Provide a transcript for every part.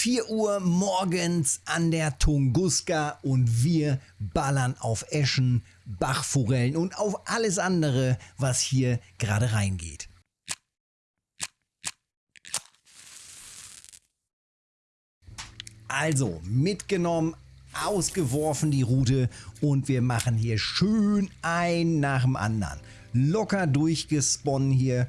4 Uhr morgens an der Tunguska und wir ballern auf Eschen, Bachforellen und auf alles andere, was hier gerade reingeht. Also mitgenommen, ausgeworfen die Route und wir machen hier schön ein nach dem anderen. Locker durchgesponnen hier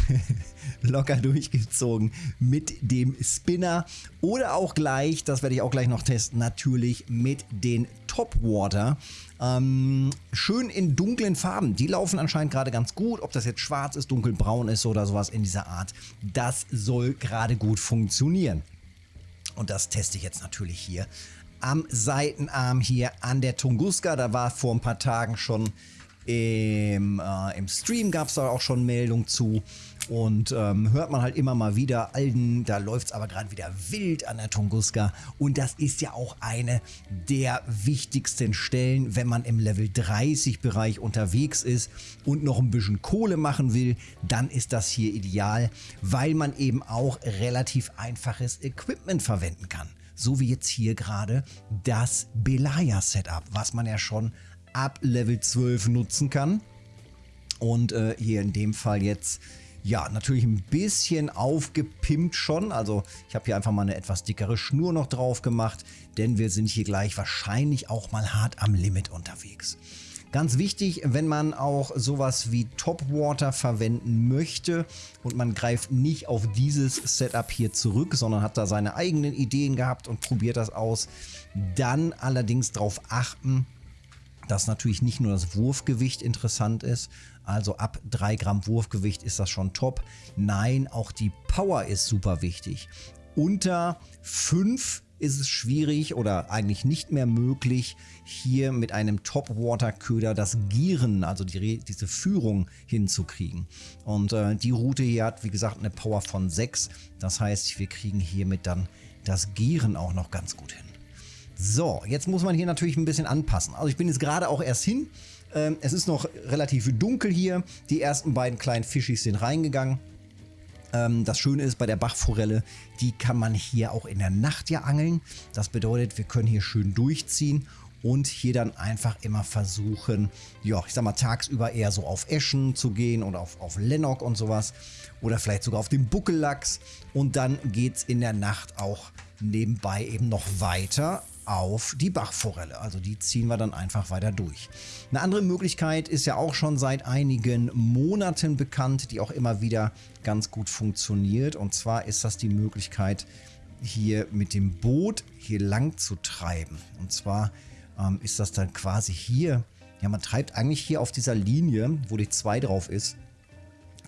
locker durchgezogen mit dem Spinner oder auch gleich, das werde ich auch gleich noch testen, natürlich mit den Topwater. Ähm, schön in dunklen Farben. Die laufen anscheinend gerade ganz gut. Ob das jetzt schwarz ist, dunkelbraun ist oder sowas in dieser Art. Das soll gerade gut funktionieren. Und das teste ich jetzt natürlich hier am Seitenarm hier an der Tunguska. Da war vor ein paar Tagen schon im, äh, im Stream gab es da auch schon Meldungen zu. Und ähm, hört man halt immer mal wieder, Alden, da läuft es aber gerade wieder wild an der Tunguska. Und das ist ja auch eine der wichtigsten Stellen, wenn man im Level 30 Bereich unterwegs ist und noch ein bisschen Kohle machen will, dann ist das hier ideal, weil man eben auch relativ einfaches Equipment verwenden kann. So wie jetzt hier gerade das Belaya Setup, was man ja schon ab Level 12 nutzen kann. Und äh, hier in dem Fall jetzt, ja, natürlich ein bisschen aufgepimpt schon. Also ich habe hier einfach mal eine etwas dickere Schnur noch drauf gemacht, denn wir sind hier gleich wahrscheinlich auch mal hart am Limit unterwegs. Ganz wichtig, wenn man auch sowas wie Topwater verwenden möchte und man greift nicht auf dieses Setup hier zurück, sondern hat da seine eigenen Ideen gehabt und probiert das aus, dann allerdings darauf achten, dass natürlich nicht nur das Wurfgewicht interessant ist, also ab 3 Gramm Wurfgewicht ist das schon top. Nein, auch die Power ist super wichtig. Unter 5 ist es schwierig oder eigentlich nicht mehr möglich, hier mit einem Top-Water-Köder das Gieren, also die, diese Führung hinzukriegen. Und äh, die Route hier hat, wie gesagt, eine Power von 6. Das heißt, wir kriegen hiermit dann das Gieren auch noch ganz gut hin. So, jetzt muss man hier natürlich ein bisschen anpassen. Also ich bin jetzt gerade auch erst hin. Ähm, es ist noch relativ dunkel hier. Die ersten beiden kleinen Fischis sind reingegangen. Ähm, das Schöne ist bei der Bachforelle, die kann man hier auch in der Nacht ja angeln. Das bedeutet, wir können hier schön durchziehen und hier dann einfach immer versuchen, ja, ich sag mal, tagsüber eher so auf Eschen zu gehen oder auf, auf Lennock und sowas oder vielleicht sogar auf den Buckellachs und dann geht es in der Nacht auch nebenbei eben noch weiter auf die Bachforelle. Also die ziehen wir dann einfach weiter durch. Eine andere Möglichkeit ist ja auch schon seit einigen Monaten bekannt, die auch immer wieder ganz gut funktioniert. Und zwar ist das die Möglichkeit, hier mit dem Boot hier lang zu treiben. Und zwar ähm, ist das dann quasi hier, ja man treibt eigentlich hier auf dieser Linie, wo die 2 drauf ist,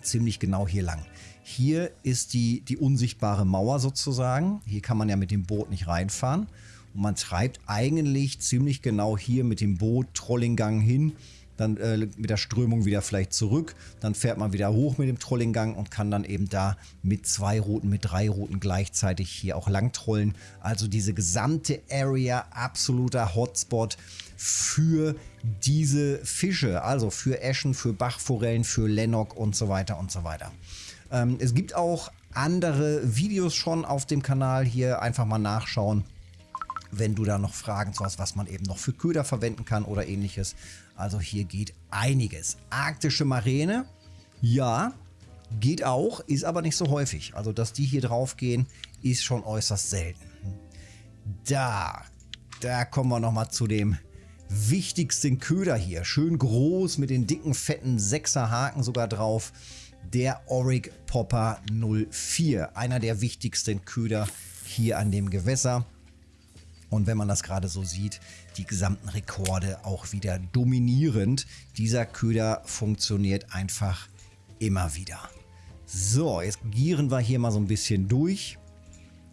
ziemlich genau hier lang. Hier ist die, die unsichtbare Mauer sozusagen. Hier kann man ja mit dem Boot nicht reinfahren. Und man treibt eigentlich ziemlich genau hier mit dem Boot Trollinggang hin, dann äh, mit der Strömung wieder vielleicht zurück. Dann fährt man wieder hoch mit dem Trollinggang und kann dann eben da mit zwei Routen, mit drei Routen gleichzeitig hier auch lang trollen. Also diese gesamte Area absoluter Hotspot für diese Fische, also für Eschen, für Bachforellen, für Lennock und so weiter und so weiter. Ähm, es gibt auch andere Videos schon auf dem Kanal hier, einfach mal nachschauen wenn du da noch Fragen zu hast, was man eben noch für Köder verwenden kann oder ähnliches. Also hier geht einiges. Arktische Maräne, ja, geht auch, ist aber nicht so häufig. Also dass die hier drauf gehen, ist schon äußerst selten. Da, da kommen wir nochmal zu dem wichtigsten Köder hier. Schön groß mit den dicken, fetten 6er Haken sogar drauf. Der Auric Popper 04. Einer der wichtigsten Köder hier an dem Gewässer. Und wenn man das gerade so sieht, die gesamten Rekorde auch wieder dominierend. Dieser Köder funktioniert einfach immer wieder. So, jetzt gieren wir hier mal so ein bisschen durch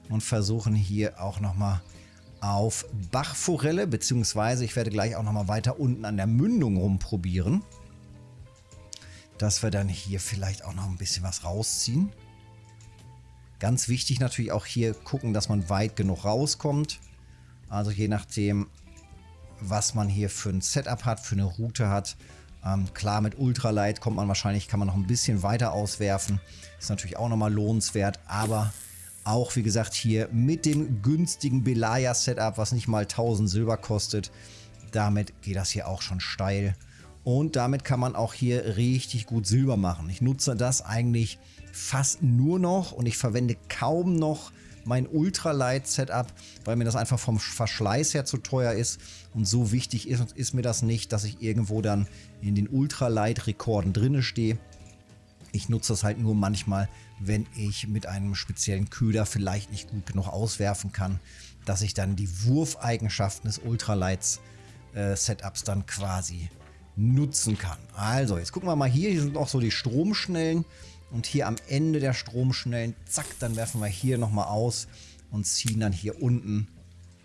und versuchen hier auch nochmal auf Bachforelle, beziehungsweise ich werde gleich auch nochmal weiter unten an der Mündung rumprobieren, dass wir dann hier vielleicht auch noch ein bisschen was rausziehen. Ganz wichtig natürlich auch hier gucken, dass man weit genug rauskommt. Also je nachdem, was man hier für ein Setup hat, für eine Route hat. Ähm, klar, mit Ultralight kommt man wahrscheinlich, kann man noch ein bisschen weiter auswerfen. Ist natürlich auch nochmal lohnenswert, aber Auch wie gesagt hier mit dem günstigen Belaya Setup, was nicht mal 1000 Silber kostet. Damit geht das hier auch schon steil. Und damit kann man auch hier richtig gut Silber machen. Ich nutze das eigentlich fast nur noch und ich verwende kaum noch mein Ultralight Setup, weil mir das einfach vom Verschleiß her zu teuer ist. Und so wichtig ist, ist mir das nicht, dass ich irgendwo dann in den Ultralight Rekorden drinne stehe. Ich nutze das halt nur manchmal, wenn ich mit einem speziellen Köder vielleicht nicht gut genug auswerfen kann, dass ich dann die Wurfeigenschaften des Ultralights äh, dann quasi nutzen kann. Also, jetzt gucken wir mal hier. Hier sind auch so die Stromschnellen. Und hier am Ende der Stromschnellen, zack, dann werfen wir hier nochmal aus und ziehen dann hier unten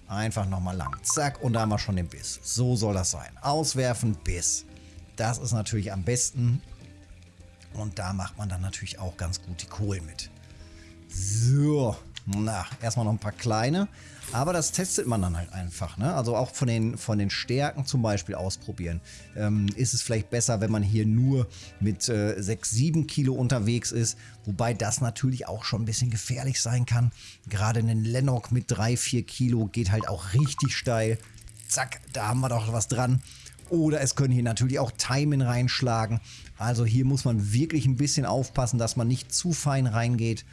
einfach nochmal lang. Zack, und da haben wir schon den Biss. So soll das sein. Auswerfen, Biss. Das ist natürlich am besten. Und da macht man dann natürlich auch ganz gut die Kohlen mit. So, na, erstmal noch ein paar kleine. Aber das testet man dann halt einfach. Ne? Also auch von den, von den Stärken zum Beispiel ausprobieren. Ähm, ist es vielleicht besser, wenn man hier nur mit äh, 6, 7 Kilo unterwegs ist. Wobei das natürlich auch schon ein bisschen gefährlich sein kann. Gerade ein Lennox mit 3, 4 Kilo geht halt auch richtig steil. Zack, da haben wir doch was dran. Oder es können hier natürlich auch Timen reinschlagen. Also hier muss man wirklich ein bisschen aufpassen, dass man nicht zu fein reingeht.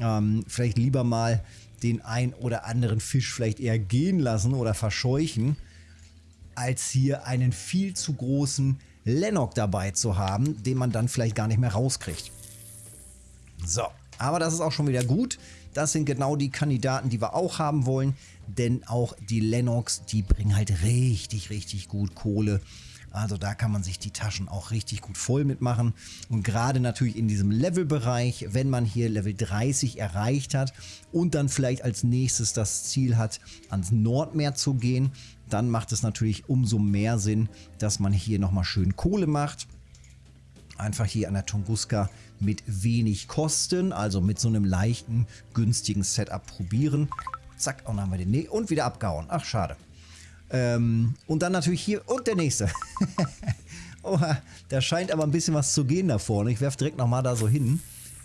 Ähm, vielleicht lieber mal den ein oder anderen Fisch vielleicht eher gehen lassen oder verscheuchen, als hier einen viel zu großen Lennox dabei zu haben, den man dann vielleicht gar nicht mehr rauskriegt. So, aber das ist auch schon wieder gut. Das sind genau die Kandidaten, die wir auch haben wollen, denn auch die Lennox, die bringen halt richtig, richtig gut Kohle also da kann man sich die Taschen auch richtig gut voll mitmachen. Und gerade natürlich in diesem Levelbereich, wenn man hier Level 30 erreicht hat und dann vielleicht als nächstes das Ziel hat, ans Nordmeer zu gehen, dann macht es natürlich umso mehr Sinn, dass man hier nochmal schön Kohle macht. Einfach hier an der Tunguska mit wenig Kosten, also mit so einem leichten, günstigen Setup probieren. Zack, und dann haben wir den ne und wieder abgehauen. Ach, schade. Ähm, und dann natürlich hier und der nächste. Oha, da scheint aber ein bisschen was zu gehen da vorne. Ich werfe direkt nochmal da so hin.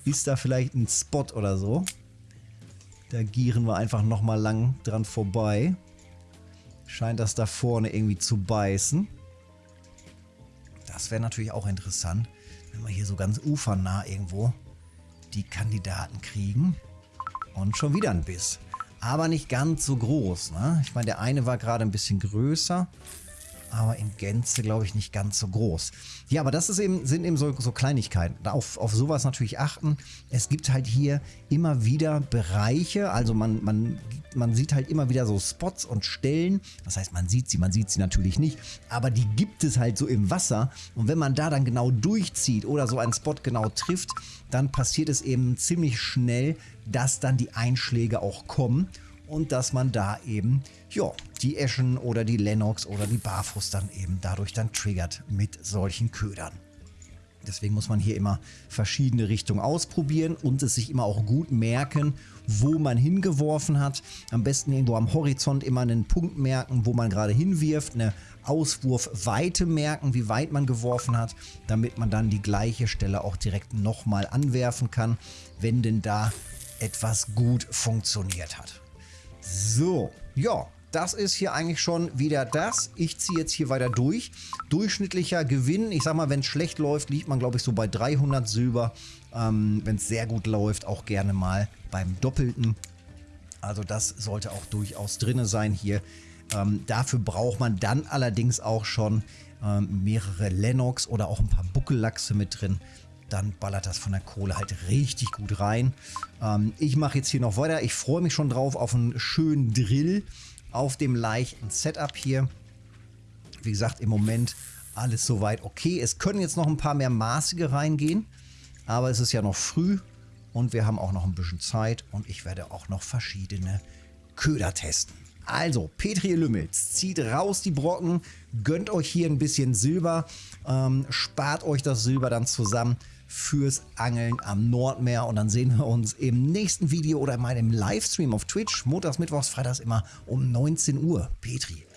Ist da vielleicht ein Spot oder so? Da gieren wir einfach nochmal lang dran vorbei. Scheint das da vorne irgendwie zu beißen. Das wäre natürlich auch interessant, wenn wir hier so ganz ufernah irgendwo die Kandidaten kriegen. Und schon wieder ein Biss aber nicht ganz so groß. Ne? Ich meine, der eine war gerade ein bisschen größer, aber in Gänze, glaube ich, nicht ganz so groß. Ja, aber das eben, sind eben so, so Kleinigkeiten. Auf, auf sowas natürlich achten. Es gibt halt hier immer wieder Bereiche, also man, man, man sieht halt immer wieder so Spots und Stellen. Das heißt, man sieht sie, man sieht sie natürlich nicht, aber die gibt es halt so im Wasser. Und wenn man da dann genau durchzieht oder so einen Spot genau trifft, dann passiert es eben ziemlich schnell, dass dann die Einschläge auch kommen und dass man da eben, ja, die Eschen oder die Lennox oder die Barfuß dann eben dadurch dann triggert mit solchen Ködern. Deswegen muss man hier immer verschiedene Richtungen ausprobieren und es sich immer auch gut merken, wo man hingeworfen hat. Am besten irgendwo am Horizont immer einen Punkt merken, wo man gerade hinwirft, eine Auswurfweite merken, wie weit man geworfen hat, damit man dann die gleiche Stelle auch direkt nochmal anwerfen kann, wenn denn da etwas gut funktioniert hat. So, ja, das ist hier eigentlich schon wieder das. Ich ziehe jetzt hier weiter durch. Durchschnittlicher Gewinn, ich sag mal, wenn es schlecht läuft, liegt man glaube ich so bei 300 Silber. Ähm, wenn es sehr gut läuft, auch gerne mal beim Doppelten. Also das sollte auch durchaus drin sein hier. Ähm, dafür braucht man dann allerdings auch schon ähm, mehrere Lennox oder auch ein paar Buckellachse mit drin dann ballert das von der Kohle halt richtig gut rein. Ähm, ich mache jetzt hier noch weiter. Ich freue mich schon drauf auf einen schönen Drill auf dem leichten Setup hier. Wie gesagt, im Moment alles soweit okay. Es können jetzt noch ein paar mehr maßige reingehen, aber es ist ja noch früh und wir haben auch noch ein bisschen Zeit und ich werde auch noch verschiedene Köder testen. Also, Petri Lümmels, zieht raus die Brocken, gönnt euch hier ein bisschen Silber, ähm, spart euch das Silber dann zusammen fürs Angeln am Nordmeer. Und dann sehen wir uns im nächsten Video oder in meinem Livestream auf Twitch. Montags, Mittwochs, Freitags immer um 19 Uhr. Petri